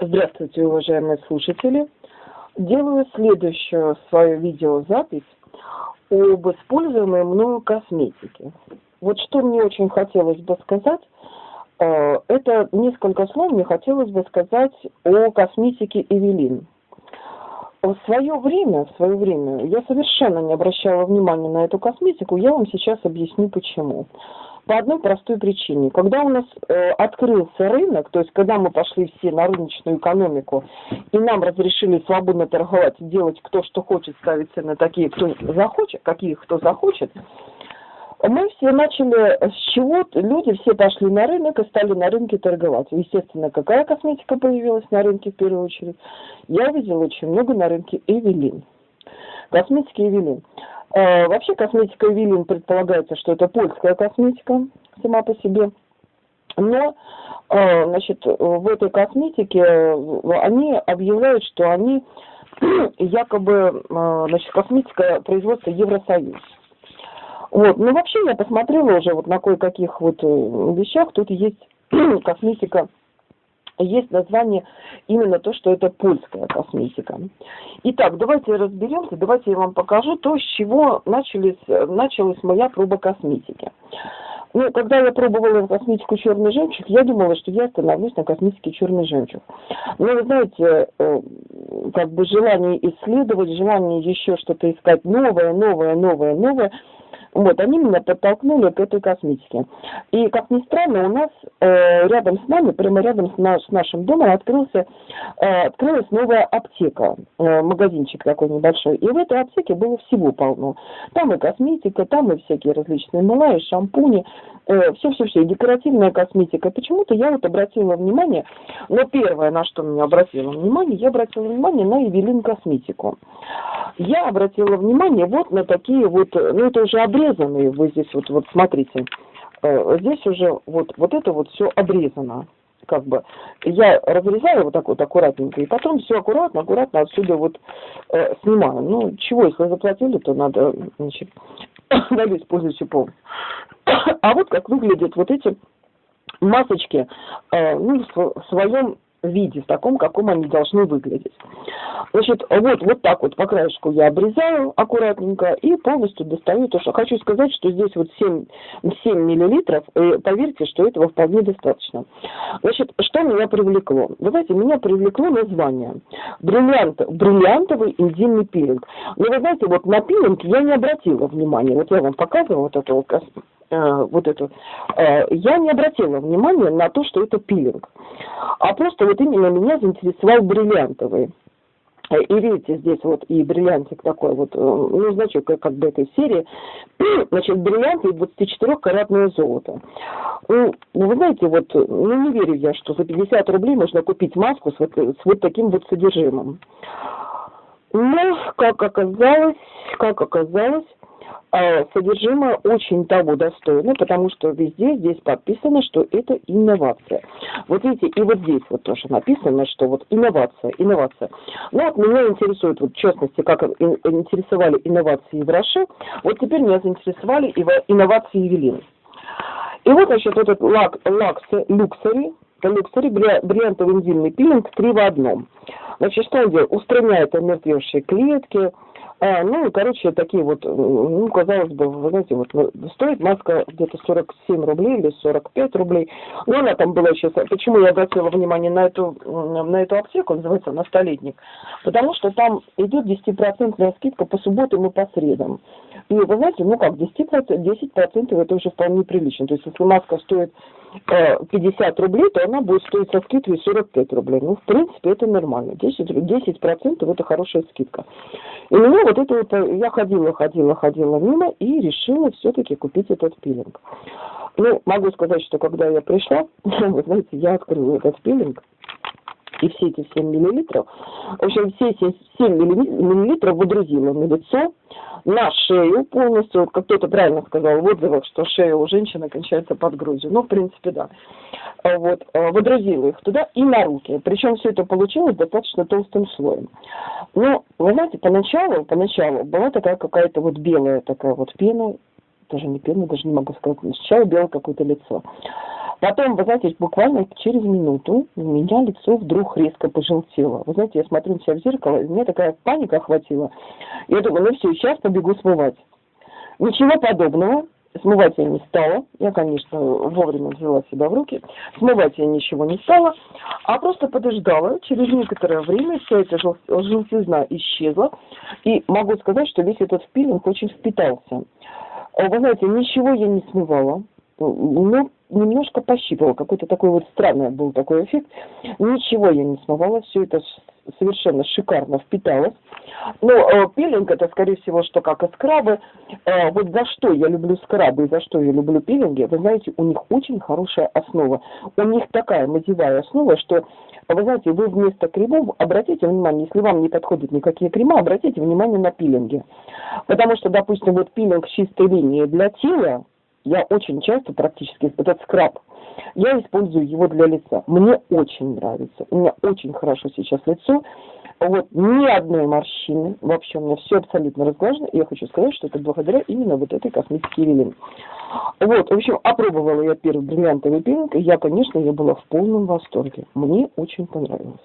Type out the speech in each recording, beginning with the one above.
Здравствуйте, уважаемые слушатели. Делаю следующую свою видеозапись об используемой мною косметике. Вот что мне очень хотелось бы сказать, э, это несколько слов мне хотелось бы сказать о косметике Эвелин. В свое время, в свое время я совершенно не обращала внимания на эту косметику, я вам сейчас объясню почему. По одной простой причине. Когда у нас э, открылся рынок, то есть когда мы пошли все на рыночную экономику, и нам разрешили свободно торговать, делать кто что хочет, ставить цены такие, кто захочет, какие кто захочет, мы все начали с чего люди все пошли на рынок и стали на рынке торговать. Естественно, какая косметика появилась на рынке в первую очередь? Я видела очень много на рынке Эвелин. Косметики Эвелин. Э, вообще косметика Эвелин предполагается, что это польская косметика сама по себе. Но э, значит, в этой косметике э, они объявляют, что они якобы значит, косметика производства Евросоюз. Вот. Ну, вообще я посмотрела уже вот на кое-каких вот вещах. Тут есть косметика есть название именно то, что это польская косметика. Итак, давайте разберемся, давайте я вам покажу то, с чего начались, началась моя проба косметики. Ну, когда я пробовала косметику черный жемчуг, я думала, что я остановлюсь на косметике черный жемчуг. Но вы знаете, э, как бы желание исследовать, желание еще что-то искать новое, новое, новое, новое – вот, они меня подтолкнули к этой косметике. И, как ни странно, у нас э, рядом с нами, прямо рядом с, наш, с нашим домом открылся, э, открылась новая аптека, э, магазинчик такой небольшой. И в этой аптеке было всего полно. Там и косметика, там и всякие различные мыла, и шампуни, э, все-все-все, и декоративная косметика. Почему-то я вот обратила внимание, но первое, на что меня обратила внимание, я обратила внимание на Эвелин косметику. Я обратила внимание вот на такие вот, ну это уже обрез обрезанные, вы здесь вот, вот смотрите, э, здесь уже вот, вот это вот все обрезано как бы я разрезаю вот так вот аккуратненько, и потом все аккуратно, аккуратно отсюда вот э, снимаю. Ну, чего, если заплатили, то надо, значит, надо использовать полностью. А вот как выглядят вот эти масочки, э, ну, в своем виде, в таком, каком они должны выглядеть. Значит, вот, вот так вот по краешку я обрезаю аккуратненько и полностью достаю то, что хочу сказать, что здесь вот 7, 7 миллилитров, и поверьте, что этого вполне достаточно. Значит, что меня привлекло? Вы знаете, меня привлекло название. Бриллиант, бриллиантовый интимный пилинг. Но вы знаете, вот на пилинг я не обратила внимания. Вот я вам показывала вот эту вот Э, вот эту, э, я не обратила внимания на то, что это пилинг. А просто вот именно меня заинтересовал бриллиантовый. И видите, здесь вот и бриллиантик такой вот, э, ну, значок как бы этой серии. Значит, бриллиант и 24-каратное золото. Ну, вы знаете, вот, ну, не верю я, что за 50 рублей можно купить маску с вот, с вот таким вот содержимым. Но, как оказалось, как оказалось, содержимое очень того достойно, потому что везде здесь подписано, что это инновация. Вот видите, и вот здесь вот тоже написано, что вот инновация, инновация. Ну вот меня интересует, вот в частности, как интересовали инновации в Роше, вот теперь меня заинтересовали инновации Евелины. И вот, значит, этот лак, лак люксери, люксери бриллиантовый инзимный пилинг 3 в одном. Значит, что он делает? Устраняет омертвевшие клетки, а, ну, короче, такие вот, ну, казалось бы, вы знаете, вот стоит маска где-то 47 рублей или 45 рублей. Но она там была сейчас. Почему я обратила внимание на эту, на эту аптеку, называется она «Столетник»? Потому что там идет 10% скидка по субботам и по средам. И вы знаете, ну как, 10%, 10% это уже вполне прилично. То есть, если маска стоит 50 э, рублей, то она будет стоить со скидкой 45 рублей. Ну, в принципе, это нормально. 10%, 10 это хорошая скидка. И меня вот это вот, э, я ходила, ходила, ходила мимо и решила все-таки купить этот пилинг. Ну, могу сказать, что когда я пришла, вы знаете, я открыла этот пилинг, и все эти 7 миллилитров, в общем, все эти 7 миллилитров выдрузила на лицо, на шею полностью, вот как кто-то правильно сказал в отзывах, что шея у женщины кончается под грудью. Ну, в принципе, да. А вот, а, выдрузила их туда и на руки. Причем все это получилось достаточно толстым слоем. Но, вы знаете, поначалу, поначалу была такая какая-то вот белая такая вот пена, даже не пена, даже не могу сказать, сначала белое какое-то лицо. Потом, вы знаете, буквально через минуту у меня лицо вдруг резко пожелтело. Вы знаете, я смотрю на себя в зеркало, и мне такая паника охватила. Я думаю, ну все, сейчас побегу смывать. Ничего подобного. Смывать я не стала. Я, конечно, вовремя взяла себя в руки. Смывать я ничего не стала, а просто подождала. Через некоторое время вся эта жел желтизна исчезла. И могу сказать, что весь этот пилинг очень впитался. Вы знаете, ничего я не смывала. Ну, немножко пощипывала. Какой-то такой вот странный был такой эффект. Ничего я не смывала. Все это совершенно шикарно впиталось. Но э, пилинг это, скорее всего, что как и скрабы. Э, вот за что я люблю скрабы и за что я люблю пилинги, вы знаете, у них очень хорошая основа. У них такая мазевая основа, что вы знаете, вы вместо кремов обратите внимание, если вам не подходят никакие крема, обратите внимание на пилинги. Потому что, допустим, вот пилинг чистой линии для тела, я очень часто, практически, этот скраб, я использую его для лица. Мне очень нравится. У меня очень хорошо сейчас лицо. Вот, ни одной морщины. Вообще у меня все абсолютно разглажено. И я хочу сказать, что это благодаря именно вот этой косметике Эвелин. Вот, в общем, опробовала я первый бриллиантовый пилинг, я, конечно, я была в полном восторге. Мне очень понравилось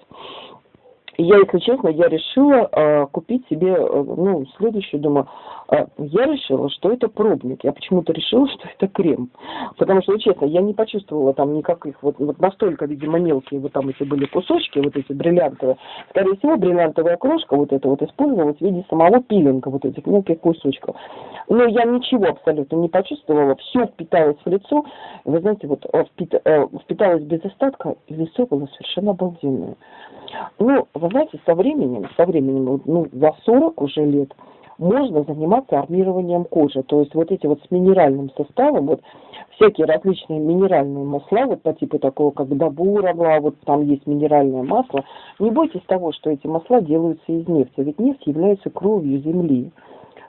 я, если честно, я решила э, купить себе, э, ну, следующую, думаю, э, я решила, что это пробник. Я почему-то решила, что это крем. Потому что, честно, я не почувствовала там никаких, вот, вот настолько, видимо, мелкие вот там эти были кусочки, вот эти бриллиантовые. Скорее всего, бриллиантовая крошка вот эта вот использовалась в виде самого пилинга, вот этих мелких кусочков. Но я ничего абсолютно не почувствовала, все впиталось в лицо. Вы знаете, вот э, впит, э, впиталось без остатка, и лицо было совершенно обалденное. Ну, вы знаете, со временем, со временем, ну, за 40 уже лет, можно заниматься армированием кожи. То есть вот эти вот с минеральным составом, вот всякие различные минеральные масла, вот по типу такого, как Дабурова, вот там есть минеральное масло. Не бойтесь того, что эти масла делаются из нефти, ведь нефть является кровью Земли.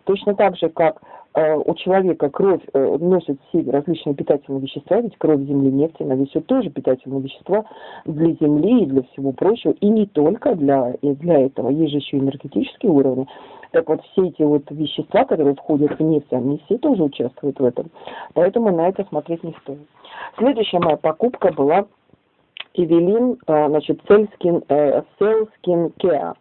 Точно так же, как у человека кровь э, носит все различные питательные вещества, ведь кровь Земли, нефть, она несет тоже питательные вещества для Земли и для всего прочего, и не только для, для этого. Есть же еще энергетические уровни. Так вот, все эти вот вещества, которые входят в нефть, они все тоже участвуют в этом. Поэтому на это смотреть не стоит. Следующая моя покупка была Эвелин, э, значит, Skin, Cell Skin Care.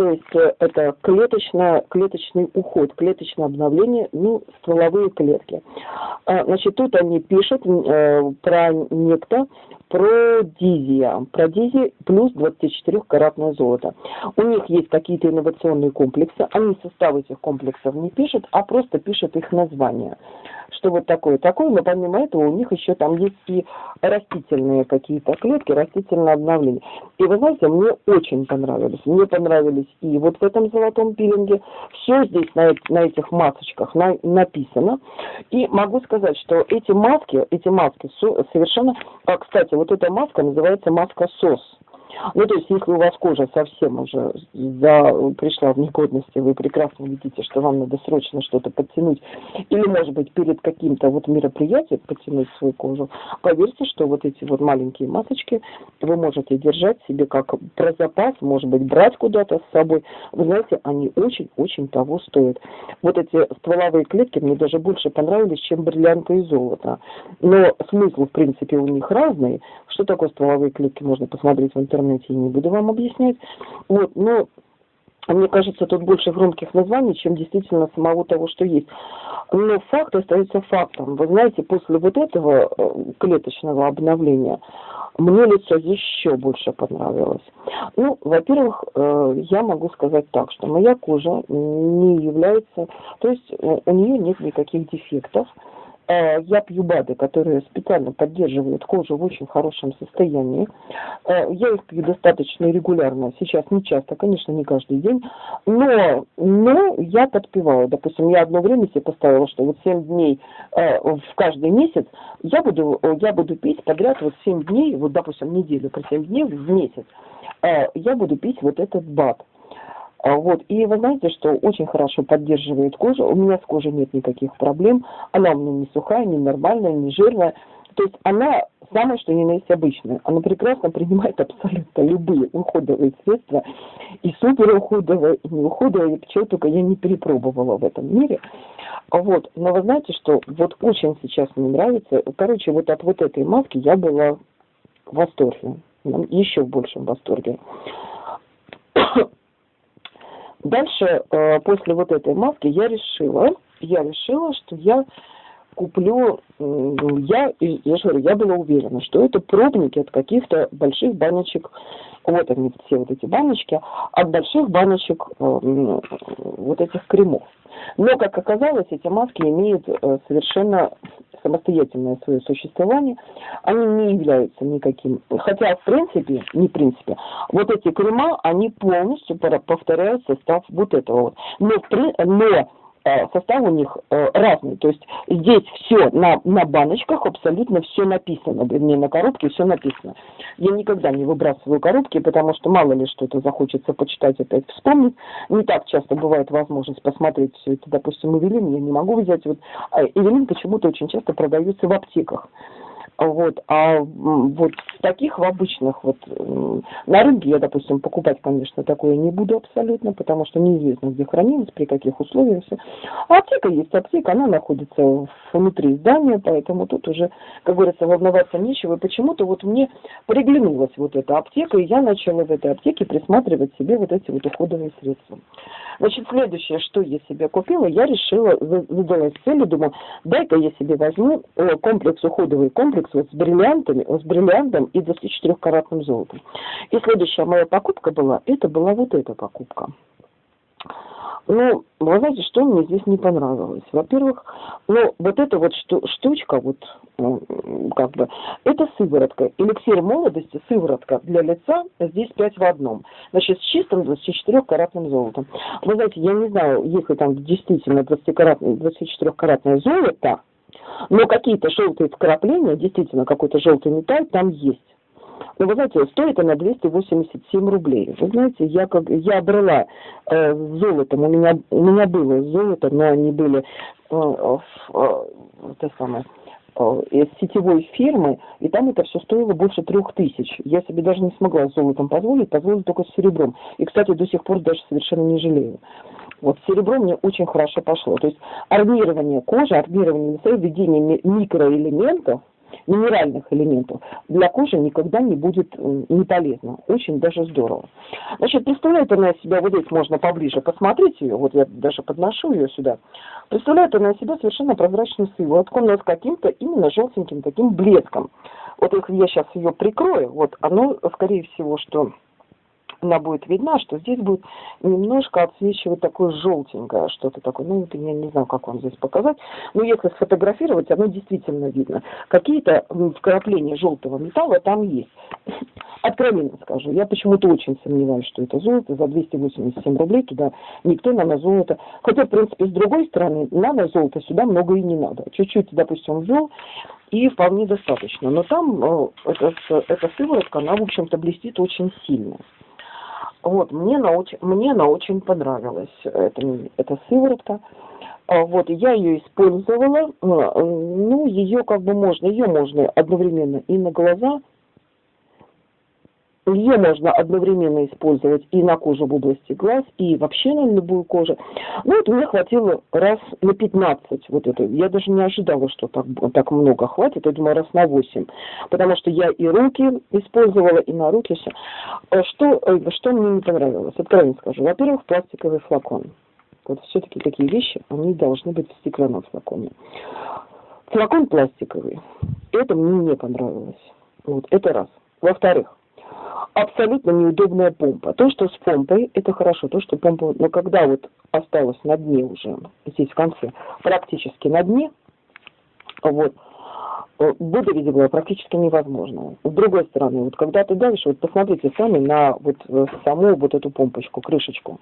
То есть э, это клеточно, клеточный уход, клеточное обновление, ну, стволовые клетки. А, значит, тут они пишут э, про некто, про дизия, про дизи плюс 24-каратное золото. У них есть какие-то инновационные комплексы, они состав этих комплексов не пишут, а просто пишут их название что вот такое, такое, но помимо этого у них еще там есть и растительные какие-то клетки, растительное обновление. И вы знаете, мне очень понравились. Мне понравились и вот в этом золотом пилинге. Все здесь на, на этих масочках на, написано. И могу сказать, что эти маски, эти маски совершенно... А, кстати, вот эта маска называется маска СОС. Ну, то есть, если у вас кожа совсем уже за, пришла в негодность, и вы прекрасно видите, что вам надо срочно что-то подтянуть, или, может быть, перед каким-то вот мероприятием подтянуть свою кожу, поверьте, что вот эти вот маленькие масочки вы можете держать себе как про запас, может быть, брать куда-то с собой. Вы знаете, они очень-очень того стоят. Вот эти стволовые клетки мне даже больше понравились, чем бриллианты и золото. Но смысл, в принципе, у них разный. Что такое стволовые клетки, можно посмотреть в интернете интернете, я не буду вам объяснять. Вот, но мне кажется, тут больше громких названий, чем действительно самого того, что есть. Но факт остается фактом. Вы знаете, после вот этого э, клеточного обновления мне лицо еще больше понравилось. Ну, во-первых, э, я могу сказать так, что моя кожа не является, то есть э, у нее нет никаких дефектов. Э, я пью БАДы, которые специально поддерживают кожу в очень хорошем состоянии. Э, я их пью достаточно регулярно, сейчас не часто, конечно, не каждый день, но, но я подпеваю. Допустим, я одно время себе поставила, что вот 7 дней э, в каждый месяц я буду, я буду пить подряд вот 7 дней, вот, допустим, неделю по 7 дней в месяц, я буду пить вот этот БАД. А, вот. И вы знаете, что очень хорошо поддерживает кожу. У меня с кожей нет никаких проблем. Она у меня не сухая, не нормальная, не жирная. То есть она самое, что ни на есть обычное. Она прекрасно принимает абсолютно любые уходовые средства, и супер уходовые, и не уходовые, чего только я не перепробовала в этом мире. Вот. Но вы знаете, что вот очень сейчас мне нравится, короче, вот от вот этой маски я была в восторге, еще в большем восторге. Дальше, э, после вот этой маски, я решила, я решила, что я куплю, я, я же говорю, я была уверена, что это пробники от каких-то больших баночек, вот они все вот эти баночки, от больших баночек э, вот этих кремов. Но, как оказалось, эти маски имеют э, совершенно самостоятельное свое существование, они не являются никаким, хотя в принципе, не в принципе, вот эти крема, они полностью повторяют состав вот этого вот. Но, но состав у них э, разный. То есть здесь все на, на баночках абсолютно все написано, вернее на коробке все написано. Я никогда не выбрасываю коробки, потому что мало ли что-то захочется почитать, опять вспомнить. Не так часто бывает возможность посмотреть все это. Допустим, Эвелин я не могу взять. Вот, а Эвелин почему-то очень часто продаются в аптеках. Вот, а вот таких в обычных вот на рынке я, допустим, покупать, конечно, такое не буду абсолютно, потому что неизвестно, где хранилось, при каких условиях все. А аптека есть аптека, она находится внутри здания, поэтому тут уже, как говорится, волноваться нечего. И почему-то вот мне приглянулась вот эта аптека, и я начала в этой аптеке присматривать себе вот эти вот уходовые средства. Значит, следующее, что я себе купила, я решила, задалась целью, думаю, дай-ка я себе возьму э, комплекс, уходовый комплекс вот с бриллиантами, с бриллиантом и 24-каратным золотом. И следующая моя покупка была, это была вот эта покупка. Ну, вы знаете, что мне здесь не понравилось? Во-первых, ну, вот эта вот штучка, вот, ну, как бы, это сыворотка. Эликсир молодости, сыворотка для лица, здесь 5 в одном. Значит, с чистым 24-каратным золотом. Вы знаете, я не знаю, если там действительно 24-каратное золото, но какие-то желтые вкрапления, действительно, какой-то желтый металл там есть. Но вы знаете, стоит она 287 рублей. Вы знаете, я как я брала э, золотом, у меня у меня было золото, но они были э, э, э, самое, э, из сетевой фирмы, и там это все стоило больше трех тысяч. Я себе даже не смогла с золотом позволить, позволила только с серебром. И, кстати, до сих пор даже совершенно не жалею. Вот серебро мне очень хорошо пошло. То есть армирование кожи, армирование лица, введение микроэлементов, минеральных элементов для кожи никогда не будет не полезно. Очень даже здорово. Значит, представляет она себя, вот здесь можно поближе посмотреть ее, вот я даже подношу ее сюда. Представляет она себя совершенно прозрачную сыворотком, но с каким-то именно желтеньким таким блеском. Вот если я сейчас ее прикрою, вот оно, скорее всего, что она будет видна, что здесь будет немножко отсвечивать такое желтенькое что-то такое. Ну, это я не знаю, как вам здесь показать. Но если сфотографировать, оно действительно видно. Какие-то вкрапления желтого металла там есть. Откровенно скажу, я почему-то очень сомневаюсь, что это золото. За 287 рублей туда никто нано-золото... Хотя, в принципе, с другой стороны, нано-золото сюда много и не надо. Чуть-чуть, допустим, ввел, и вполне достаточно. Но там э, эта, эта сыворотка, она, в общем-то, блестит очень сильно. Вот, мне она очень, мне она очень понравилась, эта, эта сыворотка. А, вот, я ее использовала, а, ну, ее как бы можно, ее можно одновременно и на глаза, ее можно одновременно использовать и на кожу в области глаз, и вообще на любую кожу. Ну вот мне хватило раз на 15 вот это. Я даже не ожидала, что так, так много хватит. Я думаю, раз на 8. Потому что я и руки использовала, и на руки все. Э, что, э, что мне не понравилось? Откровенно скажу. Во-первых, пластиковый флакон. Вот все-таки такие вещи, они должны быть в стеклянном флаконе. Флакон пластиковый. Это мне не понравилось. Вот, это раз. Во-вторых, абсолютно неудобная помпа. То, что с помпой, это хорошо, то, что помпа, но когда вот осталось на дне уже, здесь в конце, практически на дне, вот, выдавить было практически невозможно. С другой стороны, вот когда ты давишь, вот посмотрите сами на вот э, саму вот эту помпочку, крышечку.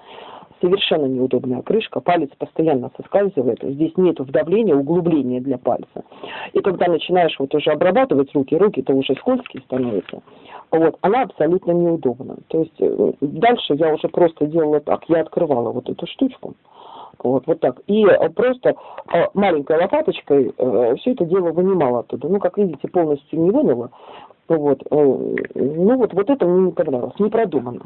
Совершенно неудобная крышка, палец постоянно соскальзывает, здесь нет вдавления, углубления для пальца. И когда начинаешь вот уже обрабатывать руки, руки-то уже скользкие становятся, вот, она абсолютно неудобна. То есть э, дальше я уже просто делала так, я открывала вот эту штучку, Вот, вот так. И э, просто э, маленькой лопаточкой э, все это дело вынимала оттуда. Ну, как видите, полностью не вынула. Вот. Ну, вот, вот это мне не понравилось, не продумано.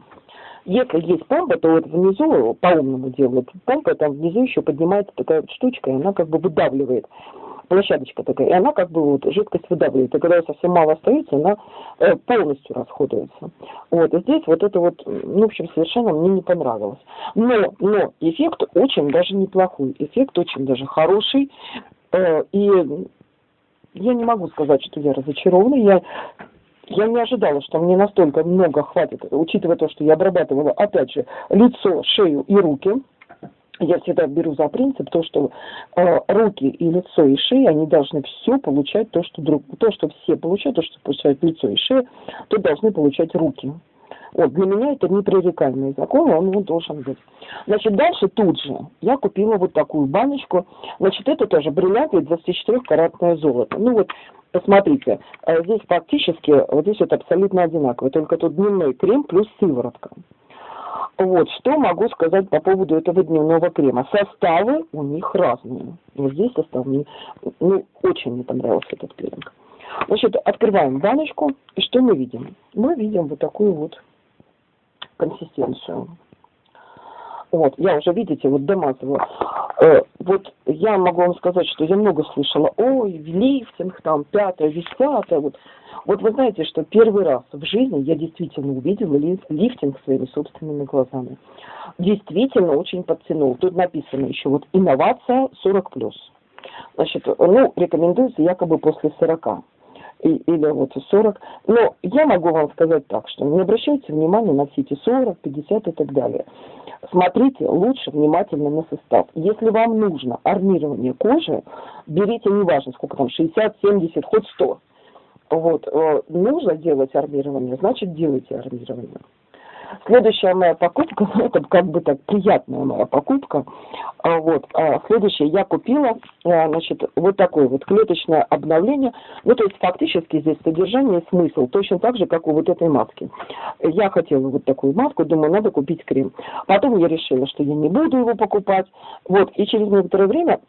Если есть помпа, то вот внизу по-умному делают. Помпа там внизу еще поднимается такая вот штучка, и она как бы выдавливает площадочка такая, и она как бы вот жидкость выдавливает. И когда ее совсем мало остается, она э, полностью расходуется. Вот, и здесь вот это вот, ну, в общем, совершенно мне не понравилось. Но, но эффект очень даже неплохой, эффект очень даже хороший. Э, и я не могу сказать, что я разочарована. Я я не ожидала, что мне настолько много хватит, учитывая то, что я обрабатывала, опять же, лицо, шею и руки я всегда беру за принцип то, что э, руки и лицо и шея, они должны все получать то, что друг, то, что все получают, то, что получают лицо и шея, то должны получать руки. Вот, для меня это непререкаемый закон, он вот должен быть. Значит, дальше тут же я купила вот такую баночку. Значит, это тоже бриллиант 24-каратное золото. Ну вот, посмотрите, э, здесь фактически, вот здесь вот абсолютно одинаково, только тут дневной крем плюс сыворотка. Вот, что могу сказать по поводу этого дневного крема. Составы у них разные. Вот здесь состав мне ну, очень не понравился этот крем. Значит, открываем баночку, и что мы видим? Мы видим вот такую вот консистенцию. Вот, я уже, видите, вот домазываю. Э, вот я могу вам сказать, что я много слышала, ой, лифтинг, там, пятое, десятое, вот. Вот вы знаете, что первый раз в жизни я действительно увидела лифтинг своими собственными глазами. Действительно очень подтянул. Тут написано еще вот инновация 40+. Значит, ну, рекомендуется якобы после 40 или вот 40. Но я могу вам сказать так, что не обращайте внимания на все эти 40, 50 и так далее. Смотрите лучше внимательно на состав. Если вам нужно армирование кожи, берите, неважно сколько там, 60, 70, хоть 100. Вот, э, нужно делать армирование, значит делайте армирование. Следующая моя покупка, ну, это как бы так приятная моя покупка. А, вот, а следующее, я купила, а, значит, вот такое вот клеточное обновление. Ну, то есть фактически здесь содержание и смысл точно так же, как у вот этой маски. Я хотела вот такую маску, думаю, надо купить крем. Потом я решила, что я не буду его покупать. Вот, и через некоторое время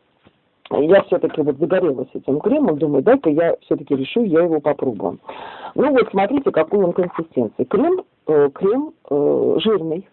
я все-таки вот загорелась этим кремом, думаю, дай-ка я все-таки решу, я его попробую. Ну вот, смотрите, какой он консистенции. Крем, э, крем э, жирный.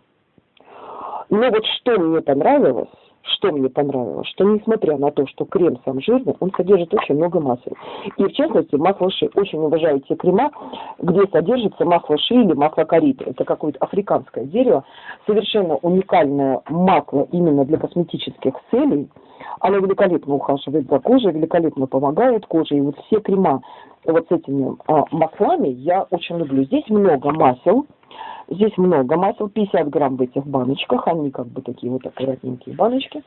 Но вот что мне понравилось, что мне понравилось, что несмотря на то, что крем сам жирный, он содержит очень много масел. И в частности, масло ши. Очень уважаю те крема, где содержится масло ши или масло кориты. Это какое-то африканское дерево. Совершенно уникальное масло именно для косметических целей – она великолепно ухаживает за кожей, великолепно помогает коже. И вот все крема вот с этими а, маслами я очень люблю. Здесь много масел. Здесь много масел, 50 грамм в этих баночках, они как бы такие вот аккуратненькие баночки.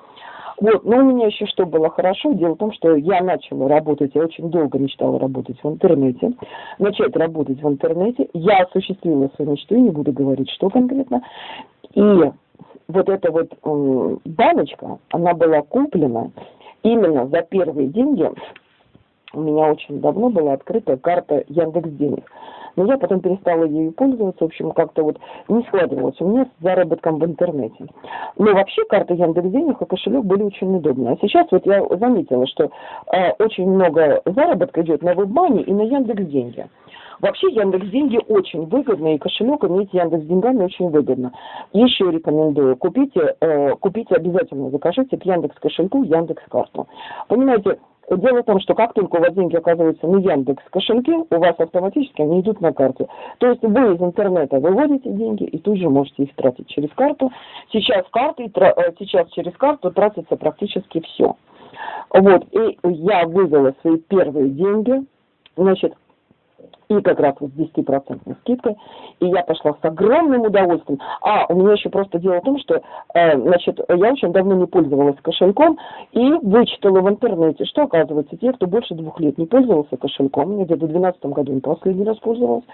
Вот, но у меня еще что было хорошо, дело в том, что я начала работать, я очень долго мечтала работать в интернете, начать работать в интернете, я осуществила свою мечту, не буду говорить, что конкретно, и вот эта вот баночка, она была куплена именно за первые деньги. У меня очень давно была открыта карта Яндекс Денег. Но я потом перестала ею пользоваться, в общем, как-то вот не складывалось у меня с заработком в интернете. Но вообще карта Яндекс Денег и кошелек были очень удобны. А сейчас вот я заметила, что э, очень много заработка идет на WebMoney и на Яндекс Деньги. Вообще Яндекс Деньги очень выгодно, и кошелек иметь Яндекс Деньгами очень выгодно. Еще рекомендую, купите, э, купите обязательно, закажите к Яндекс кошельку Яндекс карту. Понимаете, Дело в том, что как только у вас деньги оказываются на Яндекс кошельке, у вас автоматически они идут на карту. То есть вы из интернета выводите деньги и тут же можете их тратить через карту. Сейчас, карты, э, сейчас через карту тратится практически все. Вот, и я вывела свои первые деньги, значит, и как раз вот с 10% скидкой, и я пошла с огромным удовольствием. А, у меня еще просто дело в том, что, э, значит, я очень давно не пользовалась кошельком и вычитала в интернете, что оказывается, те, кто больше двух лет не пользовался кошельком, я где-то в 2012 году не последний раз пользовалась,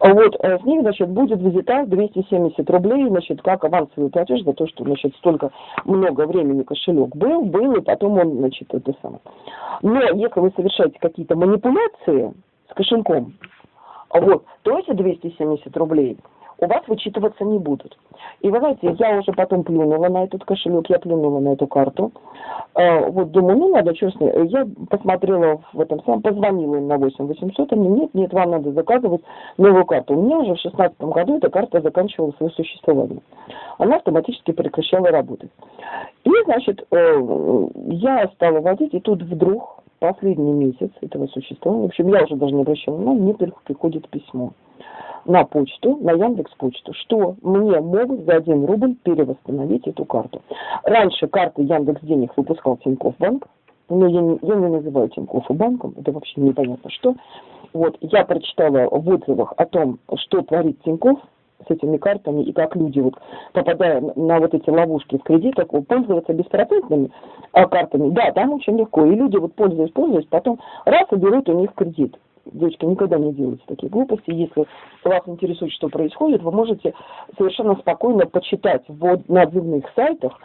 вот, э, с них, значит, будет визитаж 270 рублей, значит, как авансовый платеж за то, что, значит, столько много времени кошелек был, был, и потом он, значит, это самое. Но если вы совершаете какие-то манипуляции, с кошельком. Вот, то эти 270 рублей у вас вычитываться не будут. И вы знаете, я уже потом плюнула на этот кошелек, я плюнула на эту карту. Э, вот думаю, ну надо, честно, я посмотрела в этом самом, позвонила им на 8 800, они, нет, нет, вам надо заказывать новую карту. У меня уже в 2016 году эта карта заканчивала свое существование. Она автоматически прекращала работать. И, значит, э, я стала водить, и тут вдруг, последний месяц этого существования, в общем, я уже даже не обращала внимания, мне приходит письмо на почту, на Яндекс почту, что мне могут за 1 рубль перевосстановить эту карту. Раньше карты Яндекс денег выпускал Тинькофф банк, но я не, я не называю Тинькофф банком, это вообще непонятно что. Вот, я прочитала в отзывах о том, что творит Тинькофф с этими картами и как люди, вот, попадая на вот эти ловушки в кредитах, пользоваться беспроцентными а, картами. Да, там очень легко. И люди, вот пользуясь, пользуясь, потом раз и берут у них кредит девочки, никогда не делайте такие глупости. Если вас интересует, что происходит, вы можете совершенно спокойно почитать в, на отзывных сайтах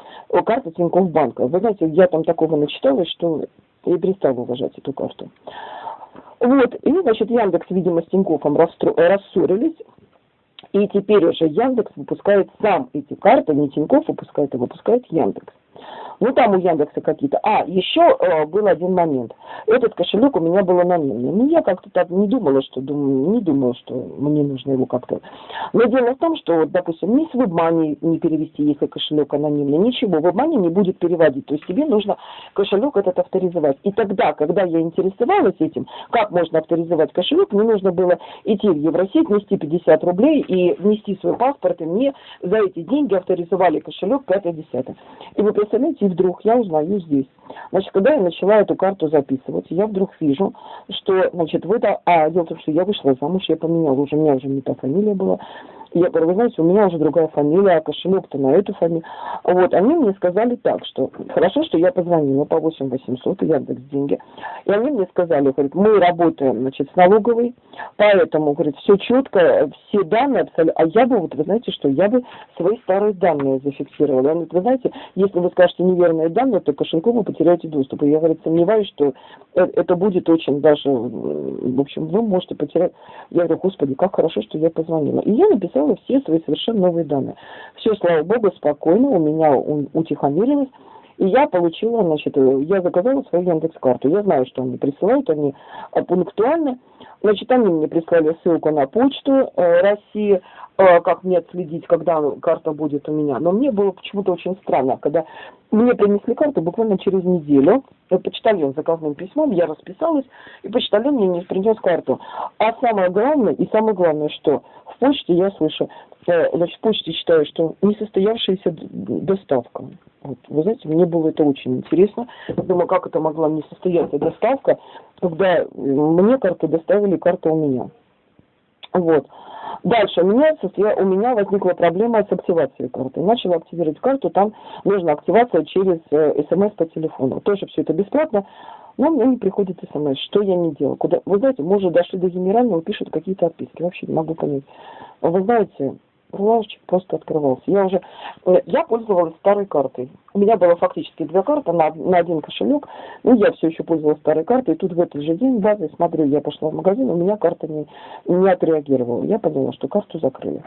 карты Тинькофф банка. Вы знаете, я там такого начиталась, что я перестала уважать эту карту. Вот, и, значит, Яндекс, видимо, с Тинькоффом рассорились, и теперь уже Яндекс выпускает сам эти карты, не Тинькофф выпускает, а выпускает Яндекс. Ну, там у Яндекса какие-то. А, еще э, был один момент. Этот кошелек у меня был анонимный. Ну, я как-то так не думала, что думаю, не думала, что мне нужно его как-то. Но дело в том, что, вот, допустим, ни с WebMoney не перевести, если кошелек анонимный, ничего, WebMoney не будет переводить. То есть тебе нужно кошелек этот авторизовать. И тогда, когда я интересовалась этим, как можно авторизовать кошелек, мне нужно было идти в Евросеть, нести 50 рублей и внести свой паспорт, и мне за эти деньги авторизовали кошелек 5-10. И вы представляете, вдруг я узнаю здесь. Значит, когда я начала эту карту записывать, я вдруг вижу, что, значит, в это... А, дело в том, что я вышла замуж, я поменяла, уже у меня уже не та фамилия была. Я говорю, вы знаете, у меня уже другая фамилия, а кошелек-то на эту фамилию. Вот, они мне сказали так, что хорошо, что я позвонила по 8 800, Яндекс деньги. И они мне сказали, говорят, мы работаем, значит, с налоговой, поэтому, говорит, все четко, все данные абсолютно. А я бы, вот, вы знаете, что я бы свои старые данные зафиксировала. Я говорю, вы знаете, если вы скажете неверные данные, то кошельку вы потеряете доступ. И я, говорит, сомневаюсь, что э, это будет очень даже, в общем, вы можете потерять. Я говорю, господи, как хорошо, что я позвонила. И я написала написала все свои совершенно новые данные. Все, слава богу, спокойно, у меня утихомирилось. И я получила, значит, я заказала свою Яндекс-карту. Я знаю, что они присылают, они пунктуальны. Значит, они мне прислали ссылку на почту э, России, э, как мне отследить, когда карта будет у меня. Но мне было почему-то очень странно, когда мне принесли карту буквально через неделю. Почтальон заказным письмом, я расписалась, и почтальон мне не принес карту. А самое главное, и самое главное, что в почте я слышу, э, значит, в почте считаю, что несостоявшаяся доставка. Вот, вы знаете, мне было это очень интересно. Думаю, как это могла не состояться доставка, когда мне карту доставили, карта у меня. Вот. Дальше у меня, у меня возникла проблема с активацией карты. Начала активировать карту, там нужна активация через э, смс по телефону. Тоже все это бесплатно, но мне не приходит смс. Что я не делаю? Куда? Вы знаете, мы уже дошли до генерального, пишут какие-то отписки. Вообще не могу понять. Вы знаете, лавочек просто открывался. Я уже, э, я пользовалась старой картой. У меня было фактически две карты на, на один кошелек. Ну, я все еще пользовалась старой картой. И тут в этот же день, я смотрю, я пошла в магазин, у меня карта не, не отреагировала. Я поняла, что карту закрыли.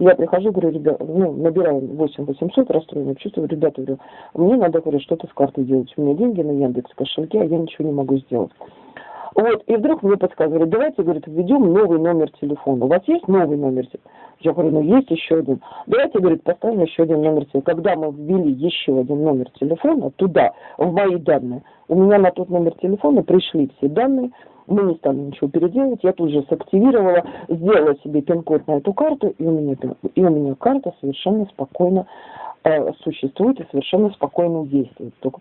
Я прихожу, говорю, ребят, ну, набираю 8 800, расстроенное чувство, ребята, говорю, мне надо, говорю, что-то с картой делать. У меня деньги на Яндекс кошельке, а я ничего не могу сделать. Вот, и вдруг мне подсказывали, давайте, говорит, введем новый номер телефона. У вас есть новый номер телефона? Я говорю, ну есть еще один. Давайте, говорит, поставим еще один номер телефона. Когда мы ввели еще один номер телефона туда, в мои данные, у меня на тот номер телефона пришли все данные, мы не стали ничего переделывать, я тут же сактивировала, сделала себе пин-код на эту карту, и у меня, и у меня карта совершенно спокойно э, существует и совершенно спокойно действует. Только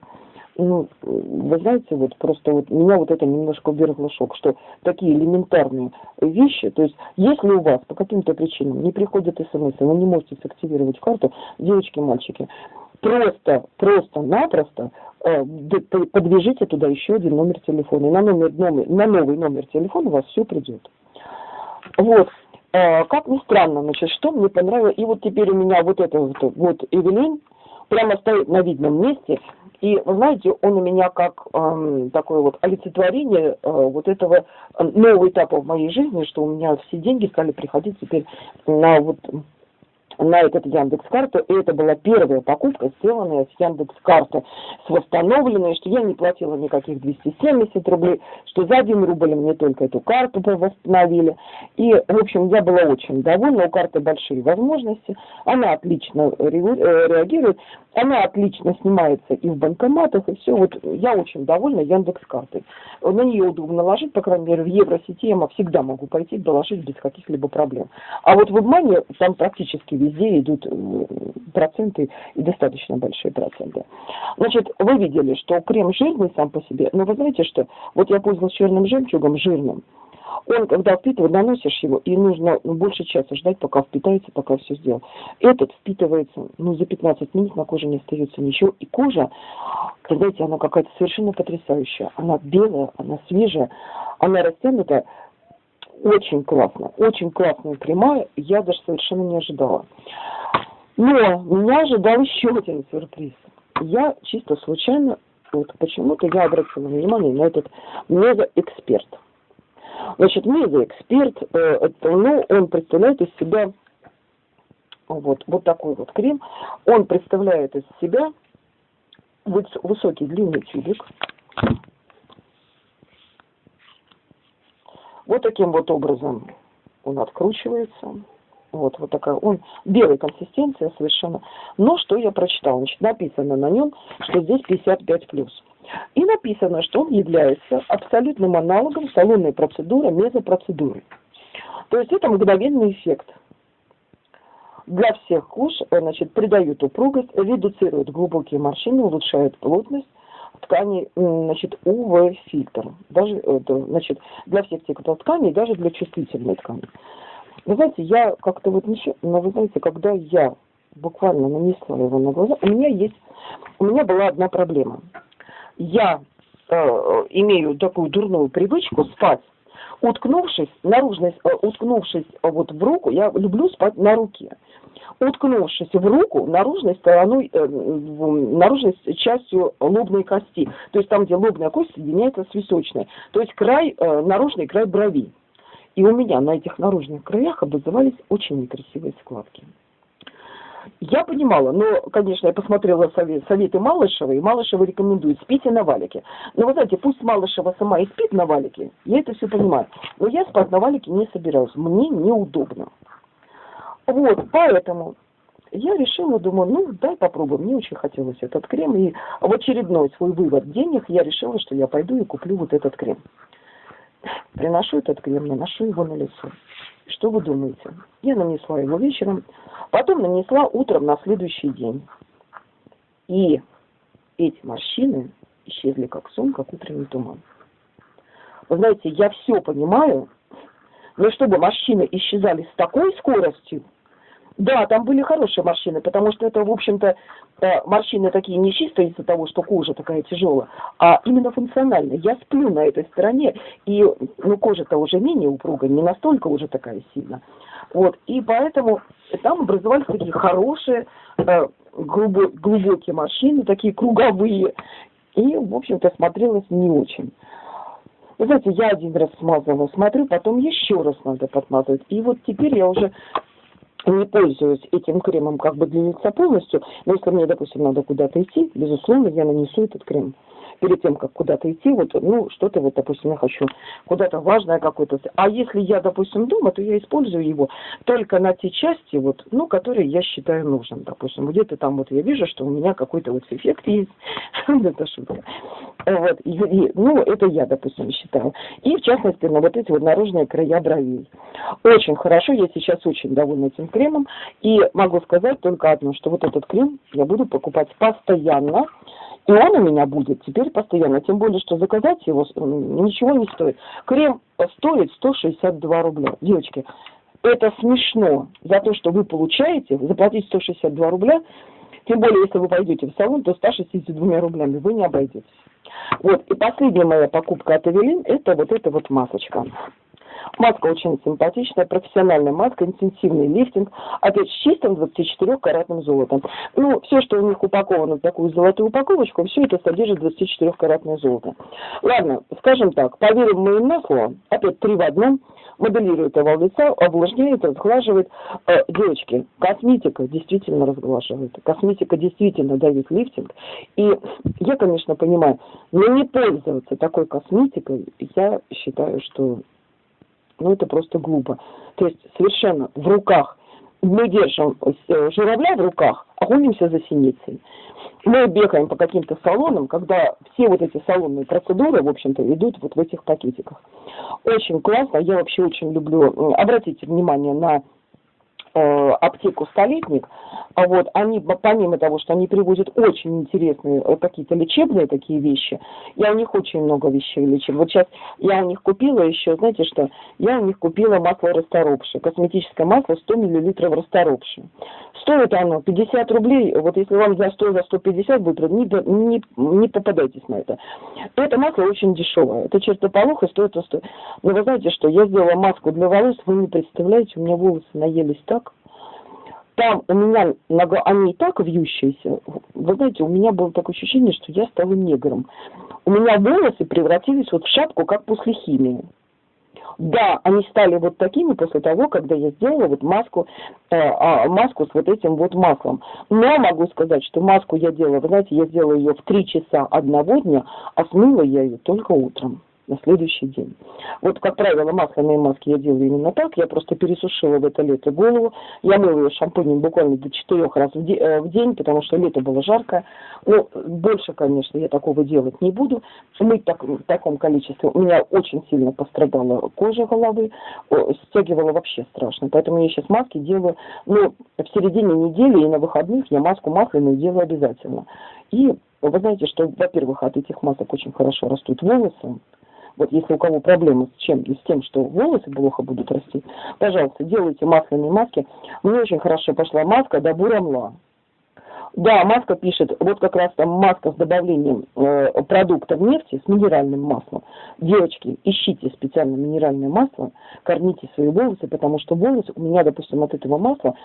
ну, вы знаете, вот просто вот меня вот это немножко ввергло шок, что такие элементарные вещи, то есть если у вас по каким-то причинам не приходят смс, вы не можете сактивировать карту, девочки, мальчики, просто, просто-напросто э, подвяжите туда еще один номер телефона. И на, номер, номер, на новый номер телефона у вас все придет. Вот. Э, как ни странно, значит, что мне понравилось, и вот теперь у меня вот это вот, вот Эвелин, прямо стоит на видном месте, И, вы знаете, он у меня как э, такое вот олицетворение э, вот этого нового этапа в моей жизни, что у меня все деньги стали приходить теперь на вот на этот Яндекс карту. И это была первая покупка, сделанная с Яндекс карты, с восстановленной, что я не платила никаких 270 рублей, что за один рубль мне только эту карту восстановили. И, в общем, я была очень довольна, у карты большие возможности, она отлично э, реагирует, она отлично снимается и в банкоматах, и все. Вот я очень довольна Яндекс картой. На нее удобно ложить, по крайней мере, в Евросети я всегда могу пойти доложить без каких-либо проблем. А вот в обмане там практически везде идут э, проценты и достаточно большие проценты. Значит, вы видели, что крем жирный сам по себе, но вы знаете, что вот я пользовалась черным жемчугом, жирным, он, когда впитывает, наносишь его, и нужно ну, больше часа ждать, пока впитается, пока все сделал. Этот впитывается, ну, за 15 минут на коже не остается ничего. И кожа, знаете, она какая-то совершенно потрясающая. Она белая, она свежая, она растянутая. Очень классно, очень классная прямая, я даже совершенно не ожидала. Но меня ожидал еще один сюрприз. Я чисто случайно, вот почему-то я обратила внимание на этот мезоэксперт. Значит, мезоэксперт, э, ну, он представляет из себя вот, вот такой вот крем. Он представляет из себя высокий длинный тюбик, Вот таким вот образом он откручивается. Вот, вот такая, он белой консистенции совершенно. Но что я прочитала? Значит, написано на нем, что здесь 55 плюс. И написано, что он является абсолютным аналогом салонной процедуры, мезопроцедуры. То есть это мгновенный эффект. Для всех кож, значит, придают упругость, редуцируют глубокие морщины, улучшают плотность, ткани, значит, УВ-фильтр. Даже, это, значит, для всех типов тканей, даже для чувствительной ткани. Вы знаете, я как-то вот ничего, но вы знаете, когда я буквально нанесла его на глаза, у меня есть, у меня была одна проблема. Я э, имею такую дурную привычку спать, уткнувшись, наружность, э, уткнувшись вот в руку, я люблю спать на руке уткнувшись в руку наружной стороной, э, наружной частью лобной кости. То есть там, где лобная кость соединяется с височной. То есть край, э, наружный край брови. И у меня на этих наружных краях образовались очень некрасивые складки. Я понимала, но, конечно, я посмотрела совет, советы Малышева, и Малышева рекомендует спите на валике. Но вы знаете, пусть Малышева сама и спит на валике, я это все понимаю. Но я спать на валике не собиралась, мне неудобно. Вот, поэтому я решила, думаю, ну, дай попробуем. Мне очень хотелось этот крем. И в очередной свой вывод денег я решила, что я пойду и куплю вот этот крем. Приношу этот крем, наношу его на лицо. Что вы думаете? Я нанесла его вечером, потом нанесла утром на следующий день. И эти морщины исчезли как сон, как утренний туман. Вы знаете, я все понимаю, но чтобы морщины исчезали с такой скоростью, да, там были хорошие морщины, потому что это, в общем-то, э, морщины такие не чисто из-за того, что кожа такая тяжелая, а именно функциональная. Я сплю на этой стороне, и ну, кожа-то уже менее упругая, не настолько уже такая сильная. Вот, и поэтому там образовались такие хорошие, э, глубокие морщины, такие круговые, и, в общем-то, смотрелось не очень. Вы знаете, я один раз смазала, смотрю, потом еще раз надо подмазывать. И вот теперь я уже не пользуюсь этим кремом как бы для лица полностью, но если мне, допустим, надо куда-то идти, безусловно, я нанесу этот крем перед тем, как куда-то идти, вот, ну, что-то вот, допустим, я хочу куда-то важное какое-то. А если я, допустим, дома, то я использую его только на те части, вот, ну, которые я считаю нужным, допустим. Где-то там вот я вижу, что у меня какой-то вот эффект есть, это шутка. Вот, и, и, ну, это я, допустим, считаю. И, в частности, на вот эти вот наружные края бровей. Очень хорошо, я сейчас очень довольна этим кремом, и могу сказать только одно, что вот этот крем я буду покупать постоянно, и он у меня будет теперь постоянно. Тем более, что заказать его ничего не стоит. Крем стоит 162 рубля. Девочки, это смешно за то, что вы получаете, заплатить 162 рубля, тем более, если вы пойдете в салон, то 162 рублями вы не обойдетесь. Вот, и последняя моя покупка от Эвелин, это вот эта вот масочка. Маска очень симпатичная, профессиональная маска, интенсивный лифтинг, опять с чистым 24-каратным золотом. Ну, все, что у них упаковано в такую золотую упаковочку, все это содержит 24-каратное золото. Ладно, скажем так, поверим мы им на слово, опять три в одном, моделирует овал лица, увлажняет, разглаживает. Э, девочки, косметика действительно разглаживает, косметика действительно дает лифтинг. И я, конечно, понимаю, но не пользоваться такой косметикой, я считаю, что ну, это просто глупо. То есть совершенно в руках, мы держим э, журавля в руках, а гонимся за синицей. Мы бегаем по каким-то салонам, когда все вот эти салонные процедуры, в общем-то, идут вот в этих пакетиках. Очень классно, я вообще очень люблю, обратите внимание на аптеку «Столетник», а вот они, помимо того, что они привозят очень интересные э, какие-то лечебные такие вещи, я у них очень много вещей лечебных. Вот сейчас я у них купила еще, знаете что, я у них купила масло расторопши, косметическое масло 100 мл расторопши. Стоит оно 50 рублей, вот если вам за 100, за 150 будет, не, не, не попадайтесь на это. Это масло очень дешевое, это чертополох стоит, стоит. Но вы знаете что, я сделала маску для волос, вы не представляете, у меня волосы наелись так, там у меня нога, они и так вьющиеся. Вы знаете, у меня было такое ощущение, что я стала негром. У меня волосы превратились вот в шапку, как после химии. Да, они стали вот такими после того, когда я сделала вот маску, э, э, маску с вот этим вот маслом. Но могу сказать, что маску я делала, вы знаете, я сделала ее в 3 часа одного дня, а смыла я ее только утром на следующий день. Вот, как правило, масляные маски я делаю именно так. Я просто пересушила в это лето голову. Я мыла ее шампунем буквально до четырех раз в, де э, в день, потому что лето было жаркое. Но больше, конечно, я такого делать не буду. Мыть так, в таком количестве. У меня очень сильно пострадала кожа головы. Стягивала вообще страшно. Поэтому я сейчас маски делаю. Ну, в середине недели и на выходных я маску масляную делаю обязательно. И вы знаете, что, во-первых, от этих масок очень хорошо растут волосы. Вот если у кого проблемы с чем? С тем, что волосы плохо будут расти, пожалуйста, делайте масляные маски. Мне очень хорошо пошла маска Дабурамла. Да, маска пишет, вот как раз там маска с добавлением э, продуктов нефти с минеральным маслом. Девочки, ищите специально минеральное масло, кормите свои волосы, потому что волосы, у меня, допустим, от этого масла,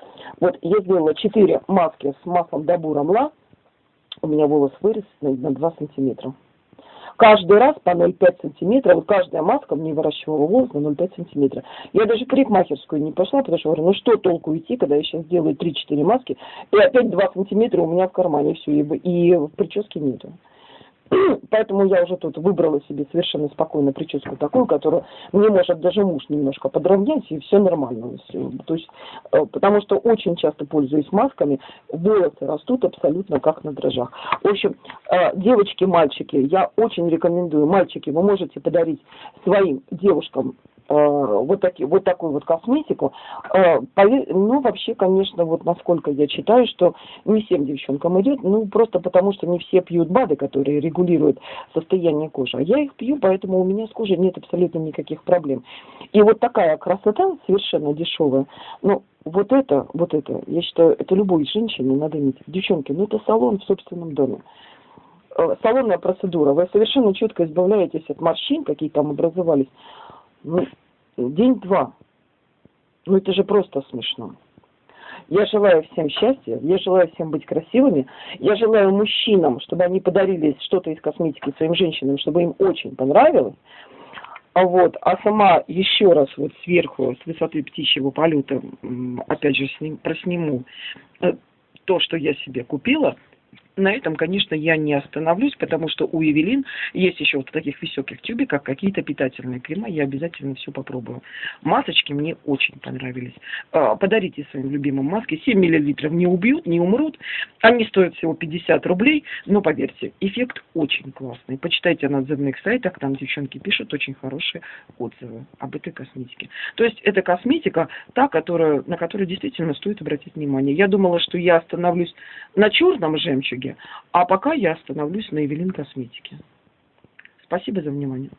вот я сделала 4 маски с маслом Дабурамла, у меня волос вырос на 2 сантиметра каждый раз по 0,5 сантиметра, вот каждая маска мне выращивала волос на 0,5 сантиметра. Я даже в парикмахерскую не пошла, потому что говорю, ну что толку идти, когда я сейчас делаю 3-4 маски, и опять 2 сантиметра у меня в кармане все, и в прическе нету. Поэтому я уже тут выбрала себе совершенно спокойно прическу такую, которую мне может даже муж немножко подровнять, и все нормально. То есть, э, потому что очень часто пользуюсь масками, волосы растут абсолютно как на дрожжах. В общем, э, девочки, мальчики, я очень рекомендую, мальчики, вы можете подарить своим девушкам вот, таки, вот такую вот косметику. Э, ну, вообще, конечно, вот насколько я читаю, что не всем девчонкам идет, ну, просто потому что не все пьют БАДы, которые регулируют состояние кожи. А я их пью, поэтому у меня с кожей нет абсолютно никаких проблем. И вот такая красота совершенно дешевая, ну, вот это, вот это, я считаю, это любой женщине надо иметь. Девчонки, ну, это салон в собственном доме э, салонная процедура, вы совершенно четко избавляетесь от морщин, какие там образовались. Ну, день-два. Ну, это же просто смешно. Я желаю всем счастья, я желаю всем быть красивыми, я желаю мужчинам, чтобы они подарили что-то из косметики своим женщинам, чтобы им очень понравилось. А вот, а сама еще раз вот сверху, с высоты птичьего полета, опять же, сним, просниму э, то, что я себе купила – на этом, конечно, я не остановлюсь, потому что у Евелин есть еще вот в таких высоких тюбиках какие-то питательные крема. Я обязательно все попробую. Масочки мне очень понравились. А, подарите своим любимым маски. 7 миллилитров не убьют, не умрут. Они стоят всего 50 рублей. Но поверьте, эффект очень классный. Почитайте на отзывных сайтах, там девчонки пишут очень хорошие отзывы об этой косметике. То есть это косметика, та, которая, на которую действительно стоит обратить внимание. Я думала, что я остановлюсь на черном жемчуге, а пока я остановлюсь на Эвелин Косметике. Спасибо за внимание.